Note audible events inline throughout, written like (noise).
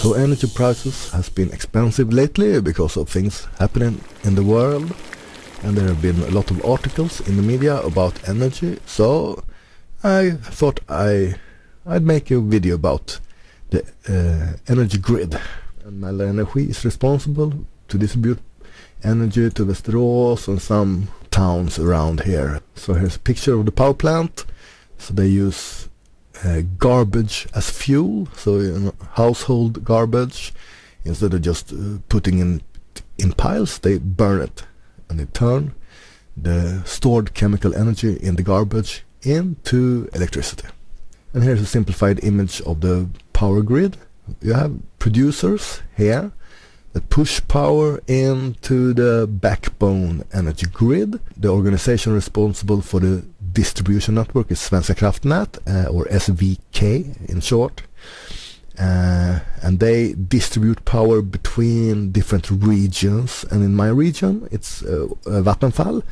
So energy prices has been expensive lately because of things happening in the world and there have been a lot of articles in the media about energy so I thought I I'd make a video about the uh, energy grid and Energi is responsible to distribute energy to the Västerås and some towns around here. So here's a picture of the power plant. So they use uh, garbage as fuel, so you know, household garbage. Instead of just uh, putting in in piles, they burn it and they turn the stored chemical energy in the garbage into electricity. And here's a simplified image of the power grid. You have producers here that push power into the backbone energy grid. The organization responsible for the distribution network is Svenska kraftnät, uh, or SVK in short. Uh, and they distribute power between different regions. And in my region, it's uh, Vattenfall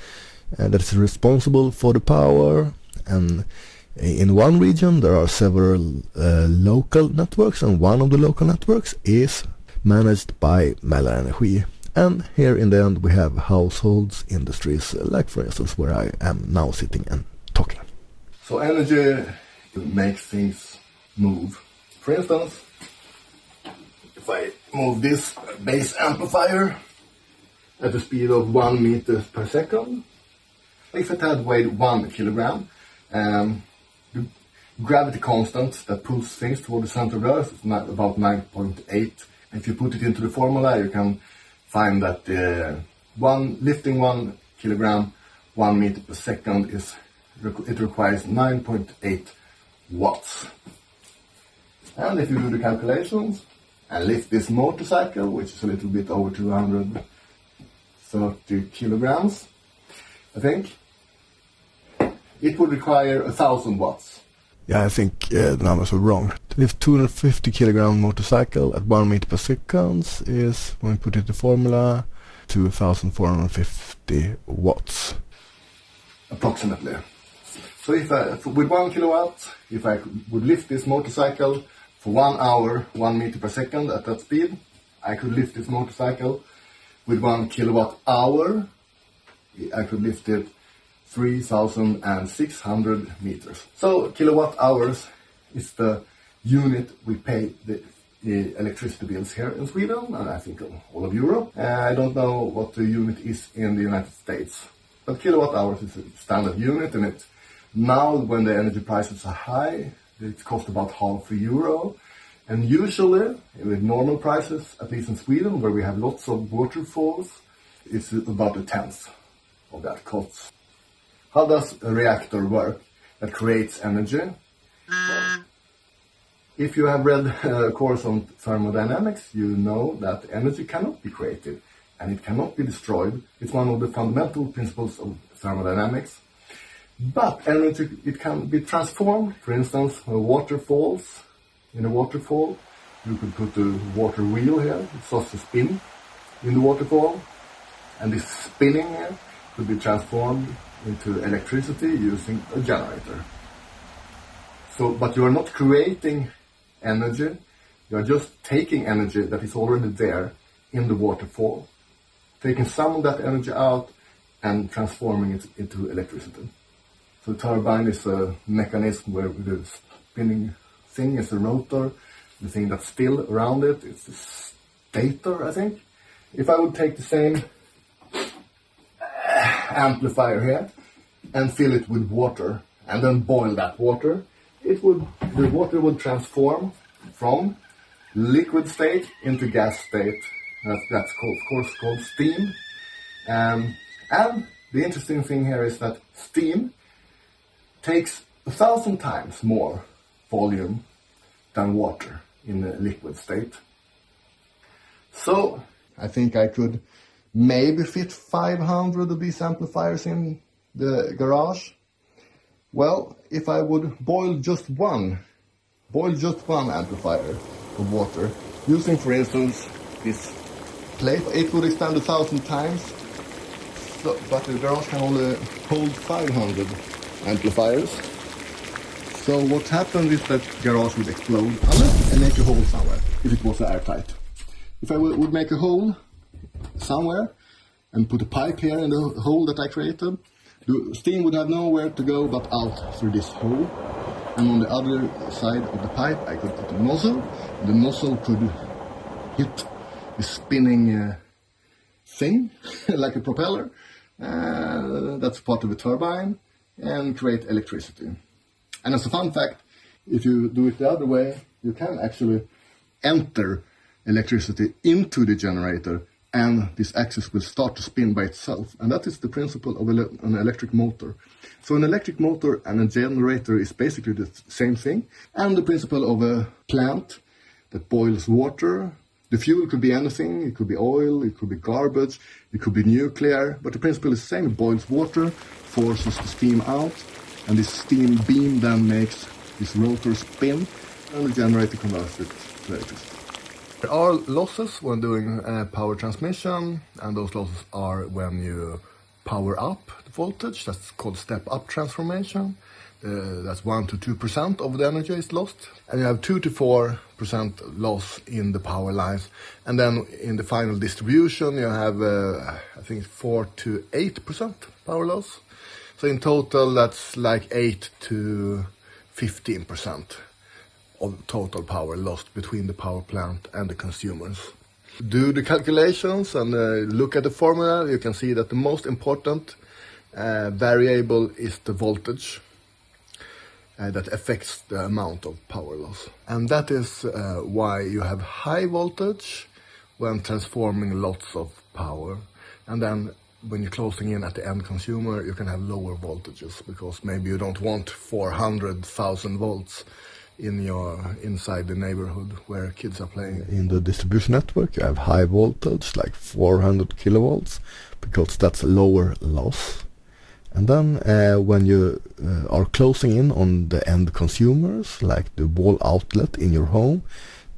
uh, that is responsible for the power. And in one region, there are several local networks, and one of the local networks is managed by Mälar Energi. And here in the end we have households, industries, like for instance where I am now sitting and talking. So energy makes things move. For instance, if I move this bass amplifier at the speed of 1 meter per second, if it had weighed 1 kilogram, um, the gravity constant that pulls things toward the center of the Earth is about 9.8 if you put it into the formula, you can find that uh, one lifting one kilogram, one meter per second is it requires 9.8 watts. And if you do the calculations and lift this motorcycle, which is a little bit over 230 kilograms, I think, it would require a thousand watts. Yeah, I think uh, the numbers are wrong. Lift 250 kilogram motorcycle at 1 meter per second is, when we put it in the formula, 2450 watts. Approximately. So if I, with 1 kilowatt, if I would lift this motorcycle for 1 hour, 1 meter per second at that speed, I could lift this motorcycle with 1 kilowatt hour. I could lift it 3,600 meters. So kilowatt hours is the unit we pay the, electricity bills here in Sweden and I think all of Europe. Uh, I don't know what the unit is in the United States, but kilowatt hours is a standard unit and it now when the energy prices are high, it costs about half a euro. And usually, with normal prices, at least in Sweden, where we have lots of waterfalls, it's about a tenth of that cost. How does a reactor work that creates energy? Well, if you have read a course on thermodynamics, you know that energy cannot be created and it cannot be destroyed. It's one of the fundamental principles of thermodynamics. But energy, it can be transformed. For instance, water falls. In a waterfall, you could put a water wheel here. It starts to spin in the waterfall. And this spinning here could be transformed into electricity using a generator. So, but you are not creating energy, you are just taking energy that is already there in the waterfall, taking some of that energy out and transforming it into electricity. So the turbine is a mechanism where the spinning thing is a rotor, the thing that's still around it, it's a stator, I think. If I would take the same amplifier here and fill it with water and then boil that water, it would the water would transform from liquid state into gas state. That's, that's called, of course called steam. Um, and the interesting thing here is that steam takes a thousand times more volume than water in a liquid state. So I think I could maybe fit 500 of these amplifiers in the garage. Well, if I would boil just one, boil just one amplifier of water, using for instance this plate, it would expand a thousand times, so, but the garage can only hold 500 amplifiers. So what happened is that garage would explode. Unless and make a hole somewhere if it was airtight. If I would make a hole somewhere and put a pipe here in the hole that I created, the steam would have nowhere to go but out through this hole. And on the other side of the pipe, I could put a nozzle. The nozzle could hit the spinning uh, thing, (laughs) like a propeller. Uh, that's part of a turbine and create electricity. And as a fun fact, if you do it the other way, you can actually enter electricity into the generator and this axis will start to spin by itself. And that is the principle of an electric motor. So an electric motor and a generator is basically the same thing. And the principle of a plant that boils water. The fuel could be anything. It could be oil, it could be garbage, it could be nuclear. But the principle is the same. It boils water, forces the steam out, and this steam beam then makes this rotor spin, and generate the generator converts it to electricity. There are losses when doing uh, power transmission, and those losses are when you power up the voltage, that's called step-up transformation. Uh, that's 1 to 2% of the energy is lost. And you have 2 to 4% loss in the power lines. And then in the final distribution, you have, uh, I think, 4 to 8% power loss. So in total, that's like 8 to 15% of total power lost between the power plant and the consumers. Do the calculations and uh, look at the formula, you can see that the most important uh, variable is the voltage uh, that affects the amount of power loss. And that is uh, why you have high voltage when transforming lots of power. And then when you're closing in at the end consumer, you can have lower voltages because maybe you don't want 400,000 volts in your inside the neighborhood where kids are playing. In the distribution network, you have high voltage, like 400 kilovolts, because that's lower loss. And then uh, when you uh, are closing in on the end consumers, like the wall outlet in your home,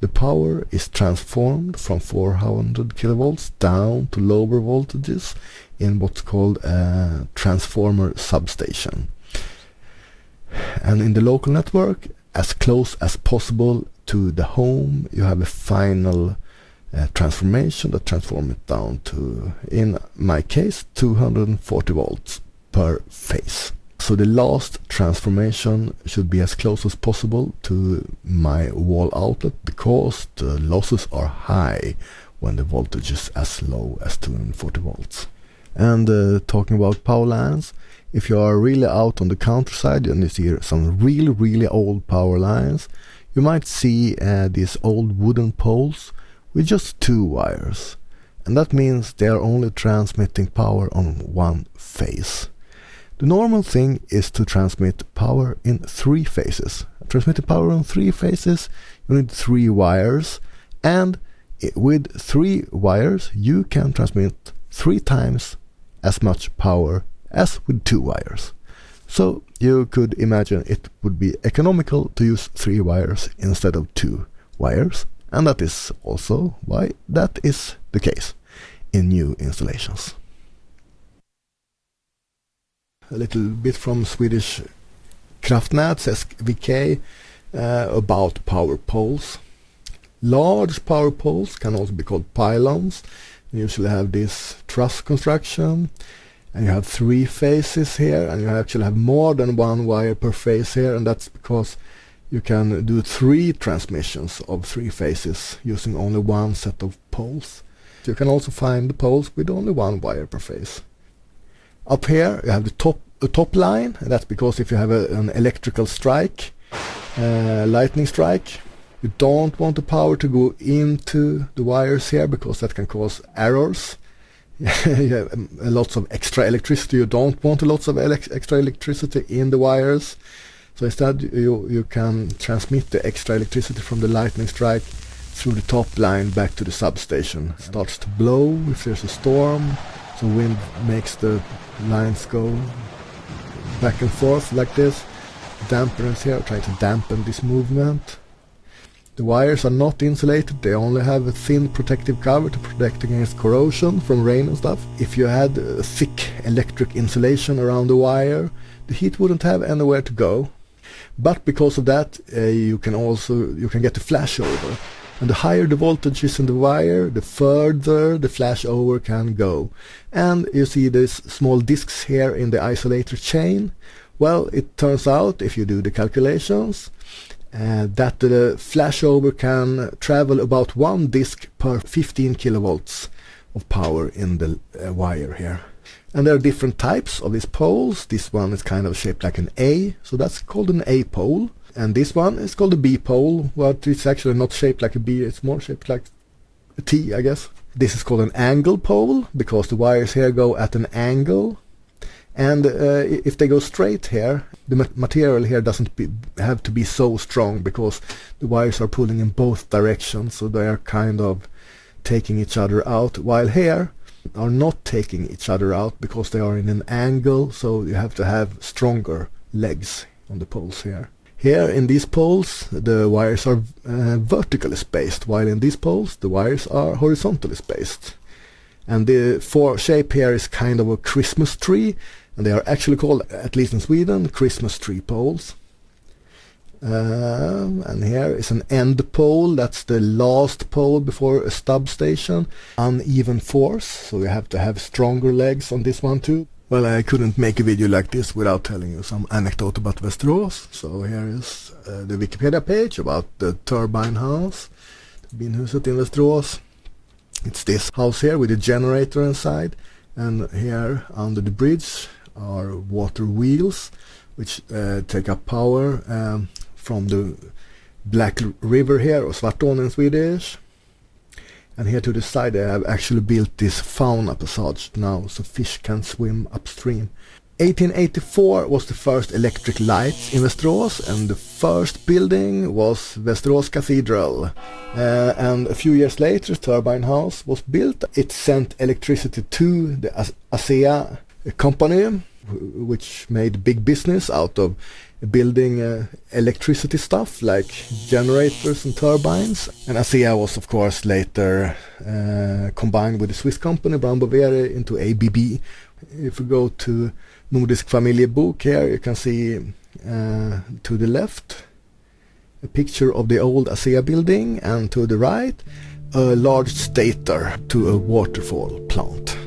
the power is transformed from 400 kilovolts down to lower voltages in what's called a transformer substation. And in the local network, as close as possible to the home, you have a final uh, transformation that transforms it down to, in my case, 240 volts per phase. So the last transformation should be as close as possible to my wall outlet because the losses are high when the voltage is as low as 240 volts. And uh, talking about power lines, if you are really out on the countryside and you see some really really old power lines, you might see uh, these old wooden poles with just two wires. And that means they are only transmitting power on one phase. The normal thing is to transmit power in three phases. Transmitting power in three phases, you need three wires, and with three wires, you can transmit three times as much power as with two wires. So you could imagine it would be economical to use three wires instead of two wires, and that is also why that is the case in new installations a little bit from Swedish Kraftnät, SVK, uh, about power poles. Large power poles can also be called pylons. You usually have this truss construction and you have three phases here and you actually have more than one wire per phase here and that's because you can do three transmissions of three phases using only one set of poles. You can also find the poles with only one wire per phase. Up here you have the top a top line. And that's because if you have a, an electrical strike, uh, lightning strike, you don't want the power to go into the wires here because that can cause errors. (laughs) you have um, lots of extra electricity. You don't want lots of elec extra electricity in the wires. So instead, you you can transmit the extra electricity from the lightning strike through the top line back to the substation. It starts to blow if there's a storm. So wind makes the lines go back and forth like this. Dampeners here try to dampen this movement. The wires are not insulated, they only have a thin protective cover to protect against corrosion from rain and stuff. If you had thick electric insulation around the wire, the heat wouldn't have anywhere to go. But because of that, uh, you can also you can get a flashover. And the higher the voltage is in the wire, the further the flashover can go. And you see these small discs here in the isolator chain. Well, it turns out, if you do the calculations, uh, that the flashover can travel about one disk per 15 kilovolts of power in the uh, wire here. And there are different types of these poles. This one is kind of shaped like an A, so that's called an A pole. And this one is called a B pole, but it's actually not shaped like a B, it's more shaped like a T, I guess. This is called an angle pole, because the wires here go at an angle. And uh, if they go straight here, the material here doesn't be, have to be so strong, because the wires are pulling in both directions, so they are kind of taking each other out, while here are not taking each other out because they are in an angle, so you have to have stronger legs on the poles here. Here in these poles the wires are uh, vertically spaced, while in these poles the wires are horizontally spaced. And the four shape here is kind of a Christmas tree, and they are actually called, at least in Sweden, Christmas tree poles. Um, and here is an end pole, that's the last pole before a substation. Uneven force, so you have to have stronger legs on this one too. Well, I couldn't make a video like this without telling you some anecdote about Västerås. So here is uh, the Wikipedia page about the turbine house, Turbinhuset in Västerås. It's this house here with a generator inside, and here under the bridge are water wheels, which uh, take up power um, from the Black River here, or Svartån in Swedish. And here to the side they have actually built this fauna passage now so fish can swim upstream. 1884 was the first electric lights in Västerås and the first building was Västerås Cathedral. Uh, and a few years later Turbine House was built. It sent electricity to the ASEA company which made big business out of building uh, electricity stuff like generators and turbines. And ASEA was of course later uh, combined with the Swiss company Brown Boveri into ABB. If we go to Nordisk Familjebok here you can see uh, to the left a picture of the old ASEA building and to the right a large stator to a waterfall plant.